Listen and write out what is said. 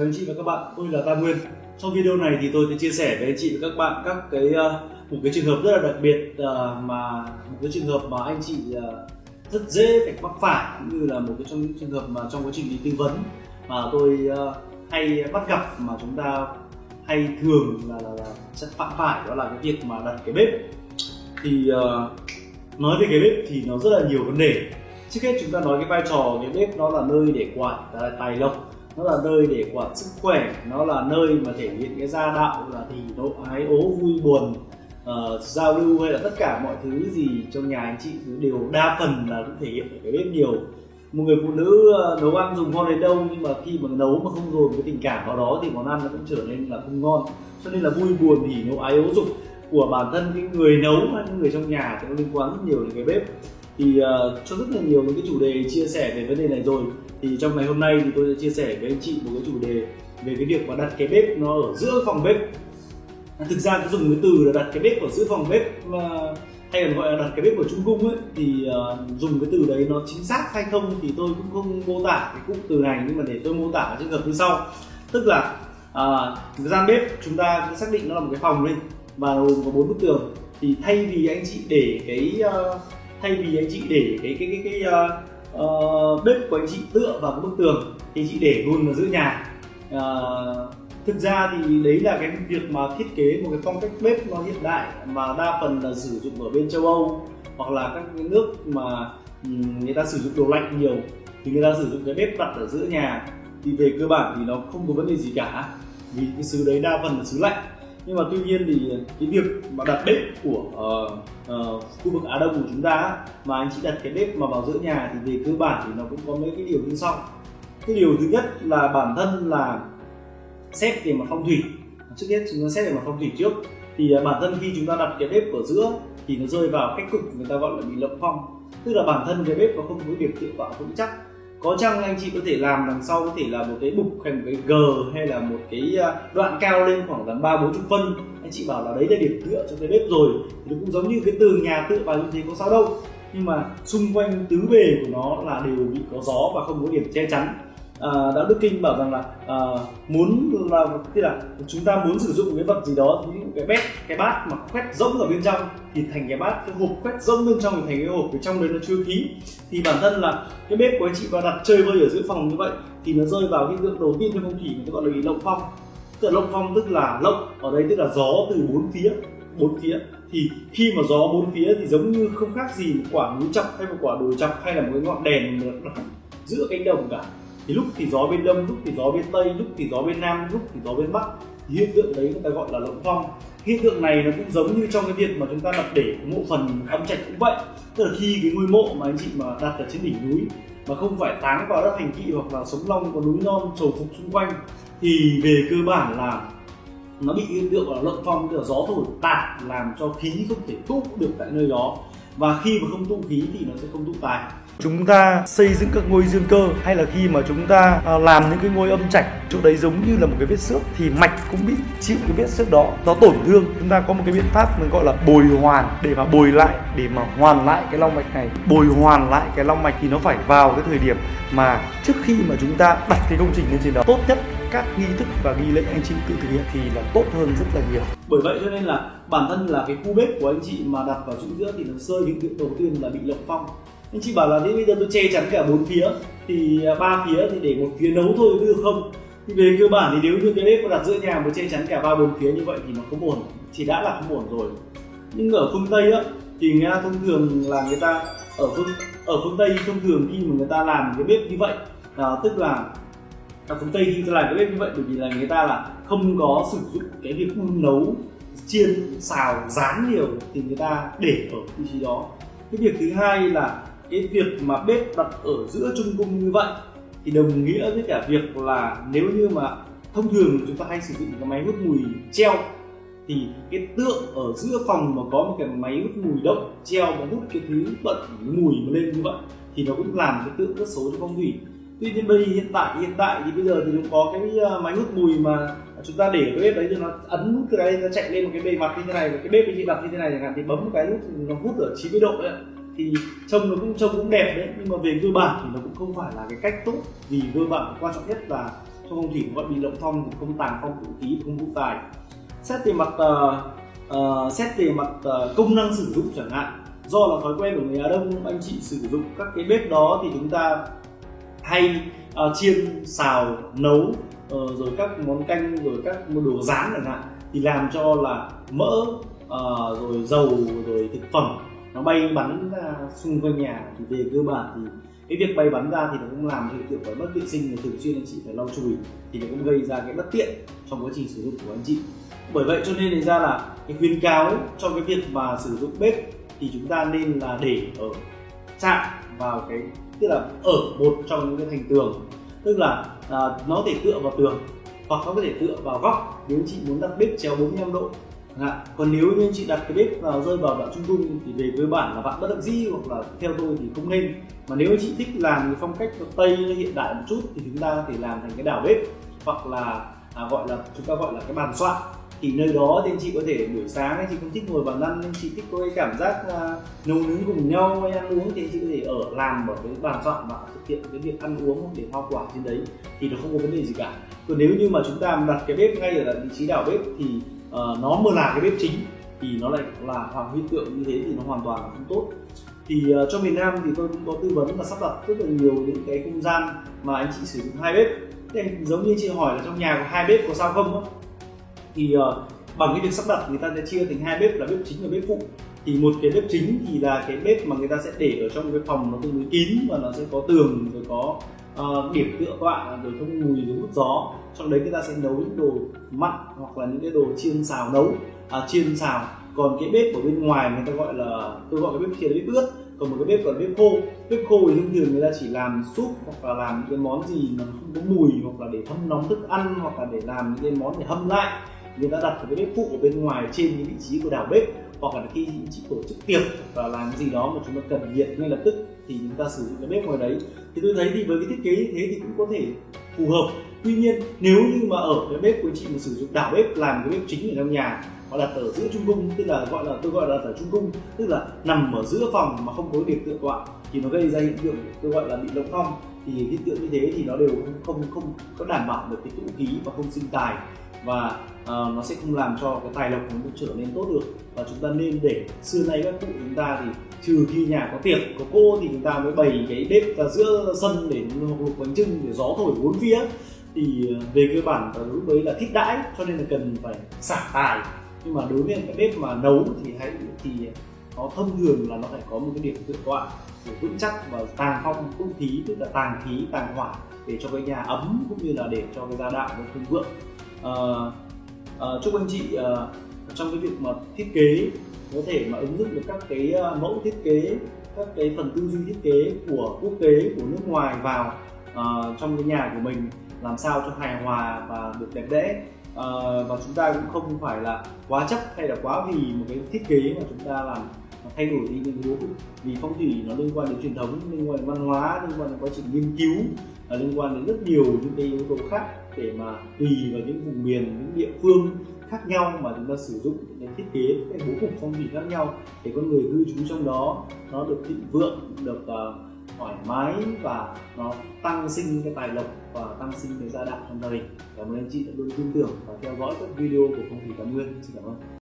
Chào anh chị và các bạn, tôi là Tam Nguyên. Trong video này thì tôi sẽ chia sẻ với anh chị và các bạn các cái uh, một cái trường hợp rất là đặc biệt uh, mà một cái trường hợp mà anh chị uh, rất dễ phải mắc phải cũng như là một cái trong những trường hợp mà trong quá trình đi tư vấn mà tôi hay bắt gặp mà chúng ta hay thường là, là, là sẽ phạm phải đó là cái việc mà đặt cái bếp. Thì nói về cái bếp thì nó rất là nhiều vấn đề. Trước hết chúng ta nói cái vai trò cái bếp nó là nơi để quản à, tài lộc nó là nơi để quản sức khỏe nó là nơi mà thể hiện cái gia đạo là thì độ ái ố vui buồn uh, giao lưu hay là tất cả mọi thứ gì trong nhà anh chị đều đa phần là cũng thể hiện ở cái bếp nhiều. Một người phụ nữ ờ, nấu ăn dùng ngon đến đâu nhưng mà khi mà nấu mà không dồn cái tình cảm vào đó thì món ăn nó cũng trở nên là không ngon. Cho nên là vui buồn thì nấu ái ố dục của bản thân cái người nấu hay những người trong nhà thì nó liên quan rất nhiều đến cái bếp. Thì uh, cho rất là nhiều những cái chủ đề chia sẻ về vấn đề này rồi thì trong ngày hôm nay thì tôi sẽ chia sẻ với anh chị một cái chủ đề về cái việc mà đặt cái bếp nó ở giữa phòng bếp. Thực ra cái dùng cái từ là đặt cái bếp ở giữa phòng bếp và hay còn gọi là đặt cái bếp ở trung cung ấy. Thì uh, dùng cái từ đấy nó chính xác hay không thì tôi cũng không mô tả cái cụm từ này nhưng mà để tôi mô tả trường hợp như sau. Tức là ờ, uh, gian bếp chúng ta xác định nó là một cái phòng đi và gồm có bốn bức tường. Thì thay vì anh chị để cái uh, thay vì anh chị để cái cái cái cái, cái uh, uh, bếp của anh chị tựa vào cái bức tường thì chị để luôn ở giữa nhà. Uh, thực ra thì đấy là cái việc mà thiết kế một cái phong cách bếp nó hiện đại mà đa phần là sử dụng ở bên châu âu hoặc là các cái nước mà người ta sử dụng đồ lạnh nhiều thì người ta sử dụng cái bếp đặt ở giữa nhà. Thì về cơ bản thì nó không có vấn đề gì cả vì cái xứ đấy đa phần là xứ lạnh nhưng mà tuy nhiên thì cái việc mà đặt bếp của uh, uh, khu vực Á Đông của chúng ta mà anh chị đặt cái bếp mà vào giữa nhà thì về cơ bản thì nó cũng có mấy cái điều như sau. Cái điều thứ nhất là bản thân là xét về mặt phong thủy. Trước hết chúng ta xét về mặt phong thủy trước. Thì uh, bản thân khi chúng ta đặt cái bếp ở giữa thì nó rơi vào cách cục người ta gọi là bị lộng phong. Tức là bản thân cái bếp nó không có điểm tựa vào vững chắc có chăng anh chị có thể làm đằng sau có thể là một cái bục hay một cái g hay là một cái à, đoạn cao lên khoảng tầm ba bốn chục phân? Anh chị bảo là đấy là điểm tựa cho cái bếp rồi. Thì nó cũng giống như cái tường nhà tựa vào như thế có sao đâu. Nhưng mà xung quanh tứ bề của nó là đều bị có gió và không có điểm che chắn. Ờ, đạo đức kinh bảo rằng là à, muốn là tức là chúng ta muốn sử dụng cái vật gì đó ví dụ cái bếp cái bát mà khoét rỗng ở bên trong thì thành cái bát cái hộp khoét rỗng bên trong thì thành cái hộp ở trong đấy nó chưa khí. Thì bản thân là cái bếp của anh chị vào đặt chơi vơi ở giữa phòng như vậy thì nó rơi vào cái tượng đầu tiên trong phong thủy người ta gọi là lộng phong. Tức là lộng phong tức là lộng ở đây tức là gió từ bốn phía bốn phía. Thì khi mà gió bốn phía thì giống như không khác gì một quả núi chọc hay một quả đồi chọc hay là một cái ngọn đèn giữa cánh đồng cả thì lúc thì gió bên đông, lúc thì gió bên tây, lúc thì gió bên nam, lúc thì gió bên bắc. Thì hiện tượng đấy người ta gọi là lộng phong hiện tượng này nó cũng giống như trong cái việc mà chúng ta đặt để mộ phần âm trạch cũng vậy. Tức là khi cái ngôi mộ mà anh chị mà đặt ở trên đỉnh núi mà không phải táng vào đất thành thị hoặc là sống long có núi non trầu phục xung quanh, thì về cơ bản là nó bị hiện tượng là lộng phong tức là gió thổi tạt làm cho khí không thể tụ được tại nơi đó. Và khi mà không tụ khí thì nó sẽ không tụ tài chúng ta xây dựng các ngôi dương cơ, hay là khi mà chúng ta à, làm những cái ngôi âm trạch, chỗ đấy giống như là một cái vết xước, thì mạch cũng bị chịu cái vết xước đó, nó tổn thương. Chúng ta có một cái biện pháp mình gọi là bồi hoàn, để mà bồi lại, để mà hoàn lại cái long mạch này. Bồi hoàn lại cái long mạch thì nó phải vào cái thời điểm mà trước khi mà chúng ta đặt cái công trình lên trên đó, tốt nhất các nghi thức và nghi lễ anh chị tự thực hiện thì là tốt hơn rất là nhiều. Bởi vậy cho nên là bản thân là cái khu bếp của anh chị mà đặt vào chỗ giữa thì nó rơi những tượng đầu tiên là bị lộng phong anh chị bảo là thế bây giờ tôi che chắn cả bốn phía thì à, ba phía thì để một phía nấu thôi được không. Thì về cơ bản thì nếu như cái bếp đặt giữa nhà mà che chắn cả ba bốn phía như vậy thì nó không ổn. Thì đã là không ổn rồi. Nhưng ở phương tây á thì người ta thông thường là người ta ở phương ở phương tây thông thường khi mà người ta làm cái bếp như vậy à, tức là ở phương tây khi ta làm cái bếp như vậy bởi vì là người ta là không có sử dụng cái việc đun nấu chiên xào rán nhiều thì người ta để ở vị trí đó. Cái việc thứ hai là cái việc mà bếp đặt ở giữa trung cung như vậy thì đồng nghĩa với cả việc là nếu như mà thông thường chúng ta hay sử dụng cái máy hút mùi treo, thì cái tượng ở giữa phòng mà có một cái máy hút mùi động treo mà hút cái thứ bận mùi mà lên như vậy thì nó cũng làm cái tượng rất xấu cho phong thủy. Tuy nhiên bây hiện tại hiện tại thì bây giờ thì cũng có cái ờ, máy hút mùi mà chúng ta để cái bếp đấy thì nó ấn nút cái đấy, nó chạy lên một cái bề mặt như thế này, và cái bếp thì đặt như thế này chẳng hạn thì bấm một cái nút nó hút ở 90 độ đấy thì trông nó cũng trông cũng đẹp đấy. Nhưng mà về cơ bản thì nó cũng không phải là cái cách tốt vì cơ bản quan trọng nhất là trong phong thủy gọi bị lộng phong không tàng phong vũ khí không vũ tài. Xét về mặt uh, uh, xét về mặt uh, công năng sử dụng chẳng hạn do là thói quen của người Á Đông anh chị sử dụng các cái bếp đó thì chúng ta hay uh, chiên xào nấu uh, rồi các món canh rồi các món đồ rán chẳng hạn thì làm cho là mỡ uh, rồi dầu rồi thực phẩm nó bay bắn ra xung quanh nhà thì về cơ bản thì cái việc bay bắn ra thì nó cũng làm hiện tượng phải mất vệ sinh và thường xuyên anh chị phải lau chùi thì nó cũng gây ra cái bất tiện trong quá trình sử dụng của anh chị. Bởi vậy cho nên ra là cái khuyến cáo cho cái việc mà sử dụng bếp thì chúng ta nên là để ở chạm vào cái tức là ở một trong những cái thành tường. Tức là à, nó thể tựa vào tường hoặc nó có thể tựa vào góc nếu chị muốn đặt bếp chéo 45 độ. À, còn nếu như chị đặt cái bếp vào rơi vào đoạn trung dung thì về cơ bản là bạn bất đắc dĩ hoặc là theo tôi thì không nên. Mà nếu chị thích làm cái phong cách tây hiện đại một chút thì chúng ta có thể làm thành cái đảo bếp hoặc là à, gọi là chúng ta gọi là cái bàn soạn thì nơi đó thì chị có thể buổi sáng anh chị không thích ngồi bàn ăn nên chị thích có cái cảm giác à, nấu nướng cùng nhau hay ăn uống thì chị có thể ở làm ở cái bàn soạn và thực hiện cái việc ăn uống để hoa quả trên đấy thì nó không có vấn đề gì cả. Còn nếu như mà chúng ta đặt cái bếp ngay ở vị trí đảo bếp thì uh, nó mờ là cái bếp chính thì nó lại là hoàng hiện tượng như thế thì nó hoàn toàn là không tốt. Thì uh, cho miền Nam thì tôi cũng có tư vấn và sắp đặt rất là nhiều những cái không gian mà anh chị sử dụng hai bếp. Thì giống như chị hỏi là trong nhà có hai bếp có sao không đó thì uh, bằng cái việc sắp đặt người ta sẽ chia thành hai bếp là bếp chính và bếp phụ. Thì một cái bếp chính thì là cái bếp mà người ta sẽ để ở trong cái phòng nó tương đối kín và nó sẽ có tường rồi có uh, điểm tựa các bạn rồi không mùi rồi hút gió. Trong đấy người ta sẽ nấu những đồ mặn hoặc là những cái đồ chiên xào nấu. À, chiên xào. Còn cái bếp ở bên ngoài người ta gọi là tôi gọi cái bếp kia là bếp ướt. Còn một cái bếp gọi là bếp khô. Bếp khô thì thông thường người ta chỉ làm súp hoặc là làm những cái món gì mà không có mùi hoặc là để hâm nóng thức ăn hoặc là để làm những cái món để hâm lại. Người ta đặt cái bếp phụ ở bên ngoài trên những vị trí của đảo bếp hoặc là khi chị tổ chức tiệc và làm gì đó mà chúng ta cần nhiệt ngay lập tức thì chúng ta sử dụng cái bếp ngoài đấy. Thì tôi thấy thì với cái thiết kế như thế thì cũng có thể phù hợp. Tuy nhiên, nếu như mà ở cái bếp của chị mà sử dụng đảo bếp, làm cái bếp chính ở trong nhà họ đặt ở giữa trung cung, tức là gọi là, tôi gọi là đặt ở trung cung, tức là nằm ở giữa phòng mà không có điểm tựa tọa, thì nó gây ra hiện tượng tôi gọi là bị lộng phong thì hiện tượng như thế thì nó đều không không, không có đảm bảo được cái tụ khí và không sinh tài. Và uh, nó sẽ không làm cho cái tài lộc của nó trở nên tốt được. Và chúng ta nên để xưa nay các cụ chúng ta thì trừ khi nhà có tiệc có cô thì chúng ta mới bày cái bếp ra giữa sân để luộc bánh trưng để gió thổi bốn phía. Thì ờ, về cơ bản là lúc đấy là thích đãi cho nên là cần phải xả tài. Nhưng mà đối với cái bếp mà nấu thì hãy thì nó thông thường là nó phải có một cái điểm tự tọa vững chắc và tàng phong không khí tức là tàng khí tàng hỏa để cho cái nhà ấm cũng như là để cho cái gia đạo nó thịnh vượng. À, à, chúc anh chị à, trong cái việc mà thiết kế có thể mà ứng dụng được các cái mẫu thiết kế các cái phần tư duy thiết kế của quốc tế của nước ngoài vào à, trong cái nhà của mình làm sao cho hài hòa và được đẹp đẽ. À, và chúng ta cũng không phải là quá chấp hay là quá vì một cái thiết kế mà chúng ta làm thay đổi đi những bố cục vì phong thủy nó liên quan đến truyền thống liên quan đến văn hóa liên quan đến quá trình nghiên cứu và liên quan đến rất nhiều những cái yếu tố khác để mà tùy vào những vùng miền những địa phương khác nhau mà chúng ta sử dụng để thiết kế cái bố cục phong thủy khác nhau để con người cư trú trong đó. Nó được thịnh vượng được uh, thoải mái và nó tăng sinh cái tài lộc và tăng sinh cái gia đạo trong gia đình. Cảm ơn anh chị đã luôn tin tưởng và theo dõi các video của phong thủy tam nguyên. Xin cảm ơn.